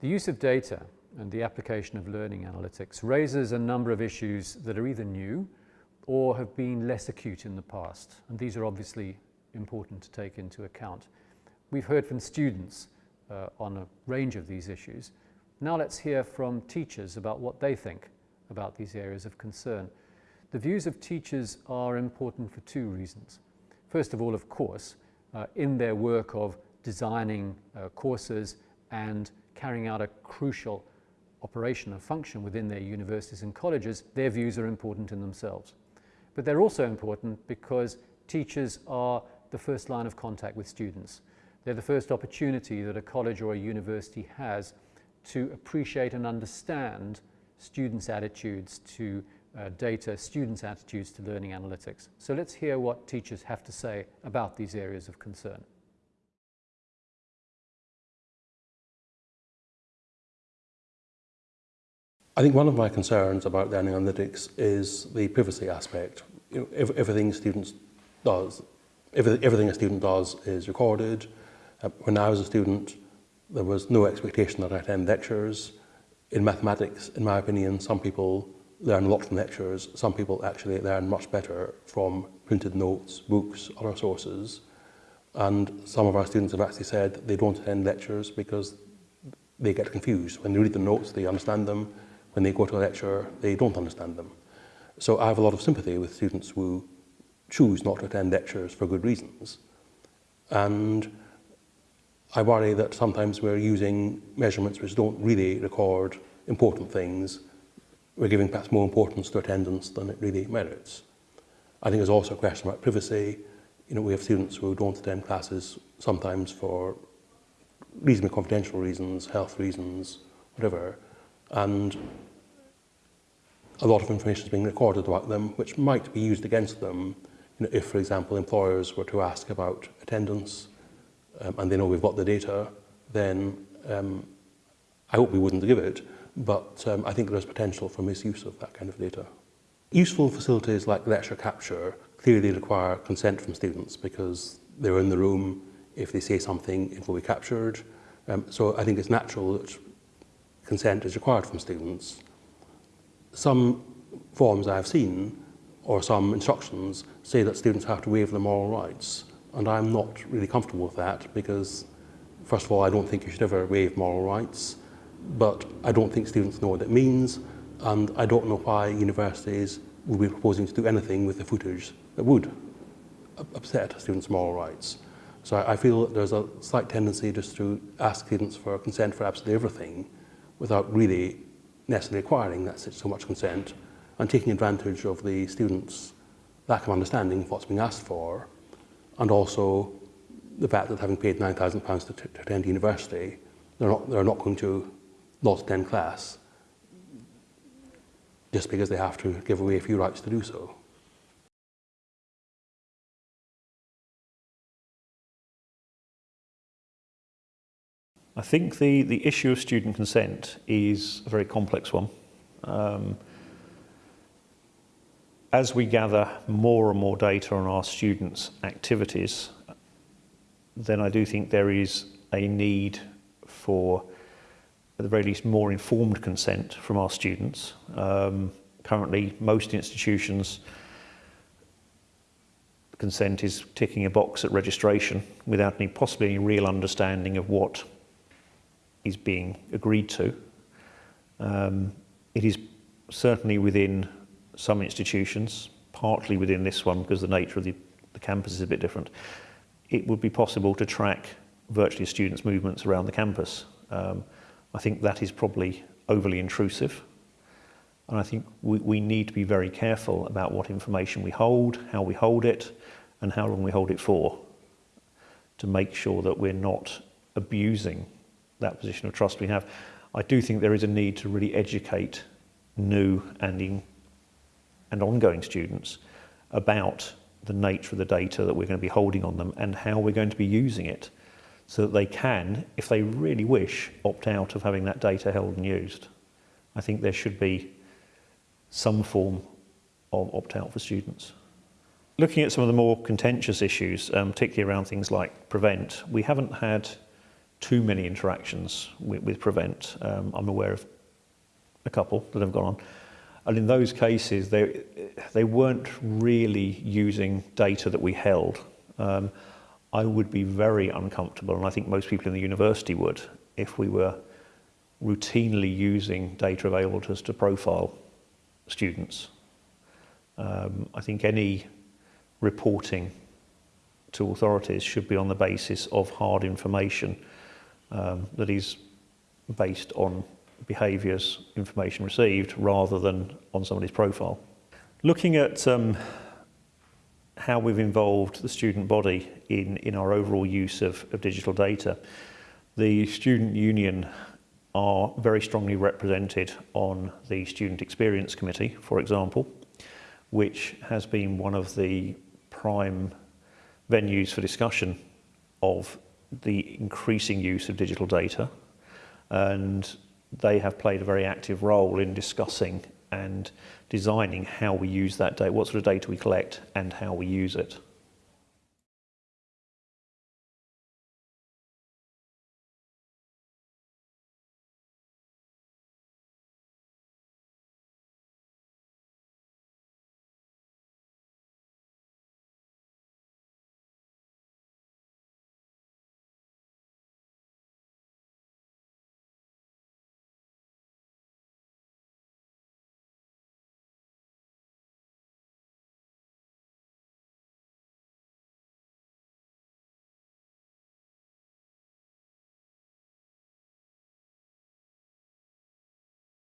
The use of data and the application of learning analytics raises a number of issues that are either new or have been less acute in the past. And these are obviously important to take into account. We've heard from students uh, on a range of these issues. Now let's hear from teachers about what they think about these areas of concern. The views of teachers are important for two reasons. First of all, of course, uh, in their work of designing uh, courses and carrying out a crucial operation and function within their universities and colleges, their views are important in themselves. But they're also important because teachers are the first line of contact with students. They're the first opportunity that a college or a university has to appreciate and understand students' attitudes to uh, data, students' attitudes to learning analytics. So let's hear what teachers have to say about these areas of concern. I think one of my concerns about learning analytics is the privacy aspect. You know, everything students does, everything a student does is recorded. Uh, when I was a student, there was no expectation that I attend lectures. In mathematics, in my opinion, some people learn a lot from lectures. Some people actually learn much better from printed notes, books, other sources. And some of our students have actually said they don't attend lectures because they get confused. When they read the notes, they understand them, when they go to a lecture, they don't understand them. So I have a lot of sympathy with students who choose not to attend lectures for good reasons. And I worry that sometimes we're using measurements which don't really record important things. We're giving perhaps more importance to attendance than it really merits. I think there's also a question about privacy. You know, we have students who don't attend classes sometimes for reasonably confidential reasons, health reasons, whatever. and a lot of information is being recorded about them, which might be used against them you know, if, for example, employers were to ask about attendance um, and they know we've got the data, then um, I hope we wouldn't give it, but um, I think there's potential for misuse of that kind of data. Useful facilities like lecture capture clearly require consent from students because they're in the room, if they say something, it will be captured. Um, so I think it's natural that consent is required from students. Some forms I've seen, or some instructions, say that students have to waive their moral rights. And I'm not really comfortable with that because, first of all, I don't think you should ever waive moral rights, but I don't think students know what it means, and I don't know why universities would be proposing to do anything with the footage that would upset students' moral rights. So I feel that there's a slight tendency just to ask students for consent for absolutely everything without really necessarily acquiring that so much consent and taking advantage of the students' lack of understanding of what's being asked for and also the fact that having paid £9,000 to, to attend university, they're not, they're not going to not attend class just because they have to give away a few rights to do so. I think the, the issue of student consent is a very complex one. Um, as we gather more and more data on our students' activities, then I do think there is a need for, at the very least, more informed consent from our students. Um, currently, most institutions consent is ticking a box at registration without any possibly any real understanding of what is being agreed to. Um, it is certainly within some institutions, partly within this one because the nature of the, the campus is a bit different, it would be possible to track virtually a student's movements around the campus. Um, I think that is probably overly intrusive. And I think we, we need to be very careful about what information we hold, how we hold it, and how long we hold it for, to make sure that we're not abusing that position of trust we have. I do think there is a need to really educate new and, in, and ongoing students about the nature of the data that we're going to be holding on them and how we're going to be using it so that they can, if they really wish, opt out of having that data held and used. I think there should be some form of opt-out for students. Looking at some of the more contentious issues, um, particularly around things like prevent, we haven't had too many interactions with, with Prevent. Um, I'm aware of a couple that have gone on. And in those cases, they, they weren't really using data that we held. Um, I would be very uncomfortable, and I think most people in the university would, if we were routinely using data available to us to profile students. Um, I think any reporting to authorities should be on the basis of hard information um, that is based on behaviours, information received, rather than on somebody's profile. Looking at um, how we've involved the student body in, in our overall use of, of digital data, the student union are very strongly represented on the Student Experience Committee, for example, which has been one of the prime venues for discussion of the increasing use of digital data and they have played a very active role in discussing and designing how we use that data, what sort of data we collect and how we use it.